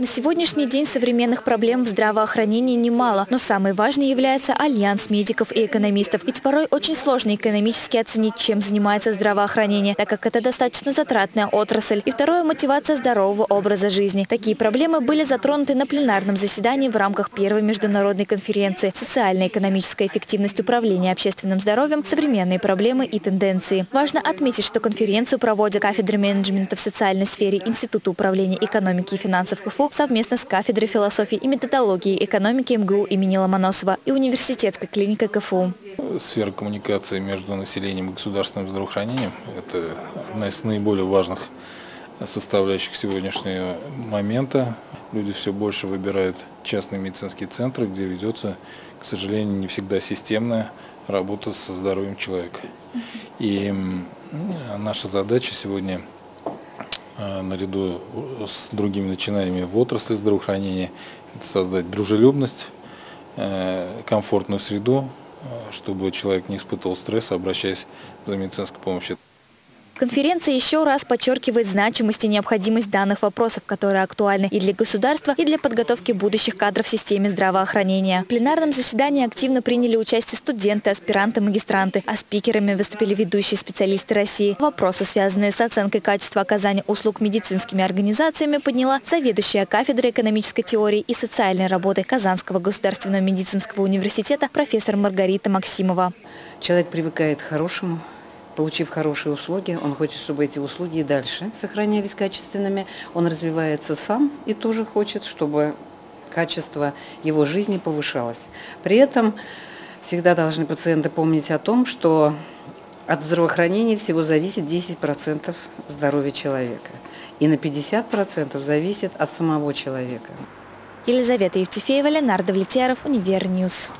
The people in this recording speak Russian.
На сегодняшний день современных проблем в здравоохранении немало, но самой важной является альянс медиков и экономистов. Ведь порой очень сложно экономически оценить, чем занимается здравоохранение, так как это достаточно затратная отрасль. И второе – мотивация здорового образа жизни. Такие проблемы были затронуты на пленарном заседании в рамках первой международной конференции «Социальная и экономическая эффективность управления общественным здоровьем. Современные проблемы и тенденции». Важно отметить, что конференцию проводят кафедры менеджмента в социальной сфере Института управления экономики и финансов КФУ совместно с кафедрой философии и методологии экономики МГУ имени Ломоносова и университетской клиникой КФУ. Сфера коммуникации между населением и государственным здравоохранением – это одна из наиболее важных составляющих сегодняшнего момента. Люди все больше выбирают частные медицинские центры, где ведется, к сожалению, не всегда системная работа со здоровьем человека. И наша задача сегодня – наряду с другими начинаниями в отрасли здравоохранения, это создать дружелюбность, э, комфортную среду, э, чтобы человек не испытывал стресса, обращаясь за медицинской помощью. Конференция еще раз подчеркивает значимость и необходимость данных вопросов, которые актуальны и для государства, и для подготовки будущих кадров в системе здравоохранения. В пленарном заседании активно приняли участие студенты, аспиранты, магистранты, а спикерами выступили ведущие специалисты России. Вопросы, связанные с оценкой качества оказания услуг медицинскими организациями, подняла заведующая кафедрой экономической теории и социальной работы Казанского государственного медицинского университета профессор Маргарита Максимова. Человек привыкает к хорошему, получив хорошие услуги, он хочет, чтобы эти услуги и дальше сохранялись качественными. Он развивается сам и тоже хочет, чтобы качество его жизни повышалось. При этом всегда должны пациенты помнить о том, что от здравоохранения всего зависит 10% здоровья человека. И на 50% зависит от самого человека. Елизавета Евтефеева, Ленар Довлетьяров, Univer News.